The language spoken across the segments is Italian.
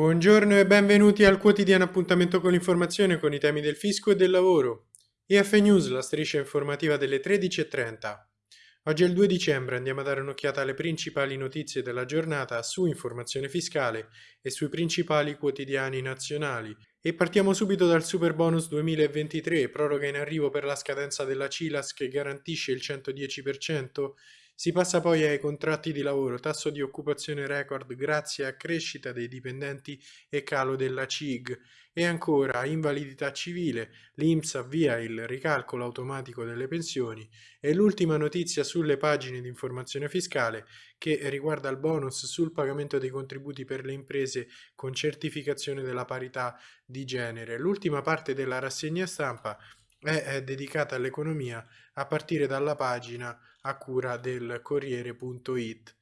Buongiorno e benvenuti al quotidiano appuntamento con l'informazione con i temi del fisco e del lavoro. IF News, la striscia informativa delle 13.30. Oggi è il 2 dicembre, andiamo a dare un'occhiata alle principali notizie della giornata su informazione fiscale e sui principali quotidiani nazionali. E partiamo subito dal Super Bonus 2023, proroga in arrivo per la scadenza della CILAS che garantisce il 110%, si passa poi ai contratti di lavoro, tasso di occupazione record grazie a crescita dei dipendenti e calo della CIG e ancora invalidità civile, l'INPS avvia il ricalcolo automatico delle pensioni e l'ultima notizia sulle pagine di informazione fiscale che riguarda il bonus sul pagamento dei contributi per le imprese con certificazione della parità di genere. L'ultima parte della rassegna stampa è, è dedicata all'economia a partire dalla pagina a cura del Corriere.it.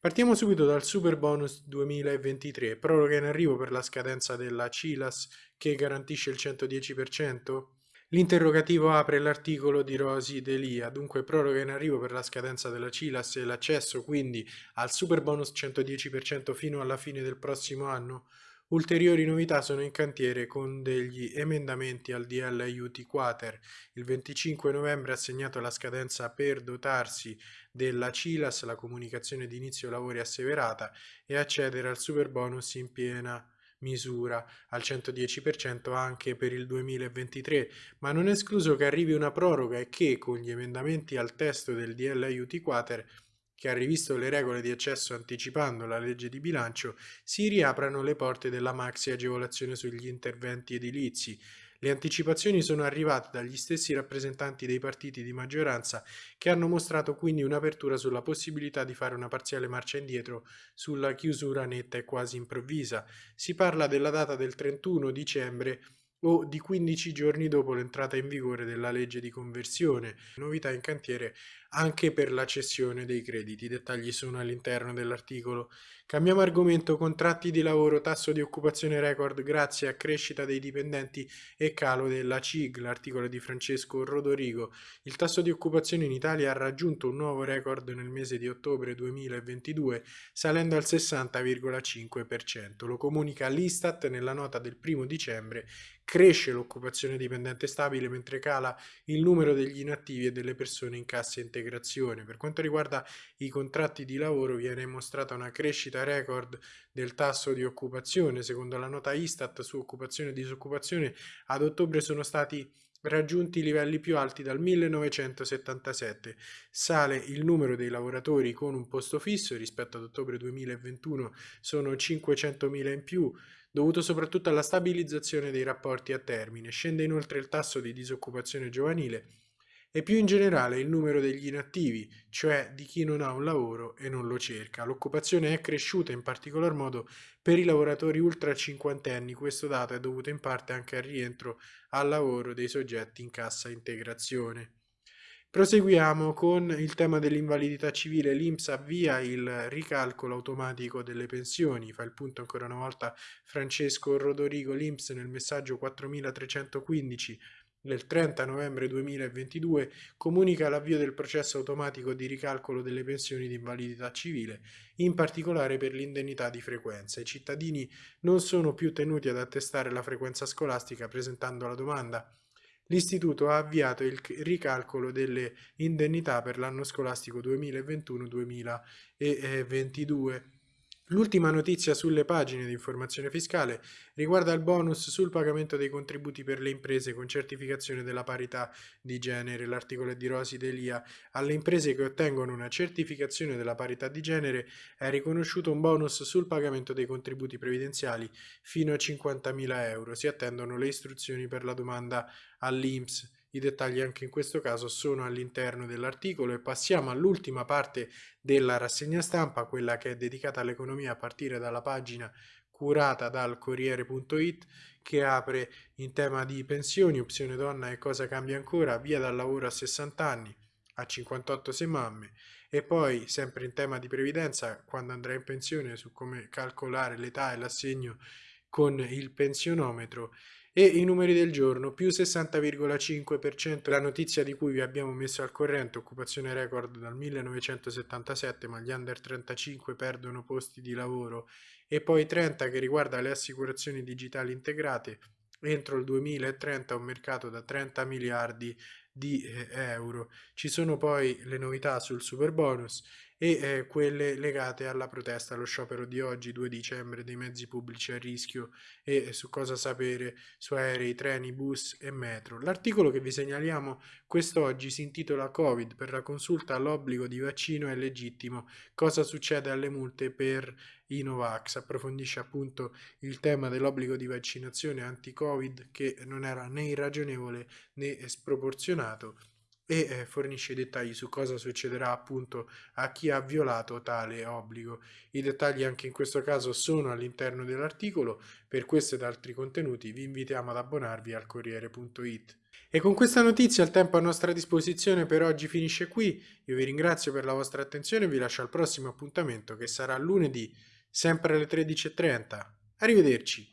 Partiamo subito dal Super Bonus 2023, proroga in arrivo per la scadenza della CILAS che garantisce il 110%? L'interrogativo apre l'articolo di Rosi Delia, dunque proroga in arrivo per la scadenza della CILAS e l'accesso quindi al Super Bonus 110% fino alla fine del prossimo anno? Ulteriori novità sono in cantiere con degli emendamenti al DL aiuti quater. Il 25 novembre ha segnato la scadenza per dotarsi della CILAS, la comunicazione di inizio lavori asseverata, e accedere al super bonus in piena misura al 110% anche per il 2023, ma non è escluso che arrivi una proroga e che con gli emendamenti al testo del DL aiuti quater che ha rivisto le regole di accesso anticipando la legge di bilancio, si riaprano le porte della maxi agevolazione sugli interventi edilizi. Le anticipazioni sono arrivate dagli stessi rappresentanti dei partiti di maggioranza che hanno mostrato quindi un'apertura sulla possibilità di fare una parziale marcia indietro sulla chiusura netta e quasi improvvisa. Si parla della data del 31 dicembre o di 15 giorni dopo l'entrata in vigore della legge di conversione. Novità in cantiere anche per la cessione dei crediti. I dettagli sono all'interno dell'articolo. Cambiamo argomento, contratti di lavoro, tasso di occupazione record grazie a crescita dei dipendenti e calo della CIG, l'articolo di Francesco Rodorigo. Il tasso di occupazione in Italia ha raggiunto un nuovo record nel mese di ottobre 2022, salendo al 60,5%. Lo comunica l'Istat nella nota del primo dicembre cresce l'occupazione dipendente stabile mentre cala il numero degli inattivi e delle persone in cassa integrazione. Per quanto riguarda i contratti di lavoro viene mostrata una crescita record del tasso di occupazione. Secondo la nota Istat su occupazione e disoccupazione ad ottobre sono stati raggiunti i livelli più alti dal 1977. Sale il numero dei lavoratori con un posto fisso rispetto ad ottobre 2021 sono 500.000 in più, dovuto soprattutto alla stabilizzazione dei rapporti a termine. Scende inoltre il tasso di disoccupazione giovanile e più in generale il numero degli inattivi, cioè di chi non ha un lavoro e non lo cerca. L'occupazione è cresciuta in particolar modo per i lavoratori ultra cinquantenni, questo dato è dovuto in parte anche al rientro al lavoro dei soggetti in cassa integrazione. Proseguiamo con il tema dell'invalidità civile. L'INPS avvia il ricalcolo automatico delle pensioni. Fa il punto ancora una volta Francesco Rodorigo. L'INPS nel messaggio 4315 del 30 novembre 2022 comunica l'avvio del processo automatico di ricalcolo delle pensioni di invalidità civile, in particolare per l'indennità di frequenza. I cittadini non sono più tenuti ad attestare la frequenza scolastica presentando la domanda L'istituto ha avviato il ricalcolo delle indennità per l'anno scolastico 2021-2022. L'ultima notizia sulle pagine di informazione fiscale riguarda il bonus sul pagamento dei contributi per le imprese con certificazione della parità di genere. L'articolo è di Rosi Delia. Alle imprese che ottengono una certificazione della parità di genere è riconosciuto un bonus sul pagamento dei contributi previdenziali fino a 50.000 euro. Si attendono le istruzioni per la domanda all'INPS. I dettagli anche in questo caso sono all'interno dell'articolo e passiamo all'ultima parte della rassegna stampa, quella che è dedicata all'economia a partire dalla pagina curata dal Corriere.it che apre in tema di pensioni, opzione donna e cosa cambia ancora, via dal lavoro a 60 anni, a 58 se mamme. E poi sempre in tema di previdenza quando andrà in pensione su come calcolare l'età e l'assegno con il pensionometro e i numeri del giorno più 60,5%, la notizia di cui vi abbiamo messo al corrente, occupazione record dal 1977, ma gli under 35 perdono posti di lavoro, e poi 30 che riguarda le assicurazioni digitali integrate, entro il 2030 un mercato da 30 miliardi di eh, euro. Ci sono poi le novità sul super bonus e eh, quelle legate alla protesta, allo sciopero di oggi, 2 dicembre, dei mezzi pubblici a rischio e su cosa sapere su aerei, treni, bus e metro. L'articolo che vi segnaliamo quest'oggi si intitola Covid, per la consulta all'obbligo di vaccino è legittimo, cosa succede alle multe per i Novax, approfondisce appunto il tema dell'obbligo di vaccinazione anti-Covid che non era né irragionevole né sproporzionato e eh, fornisce dettagli su cosa succederà appunto a chi ha violato tale obbligo. I dettagli anche in questo caso sono all'interno dell'articolo, per questo ed altri contenuti vi invitiamo ad abbonarvi al Corriere.it. E con questa notizia il tempo a nostra disposizione per oggi finisce qui, io vi ringrazio per la vostra attenzione e vi lascio al prossimo appuntamento che sarà lunedì, sempre alle 13.30. Arrivederci!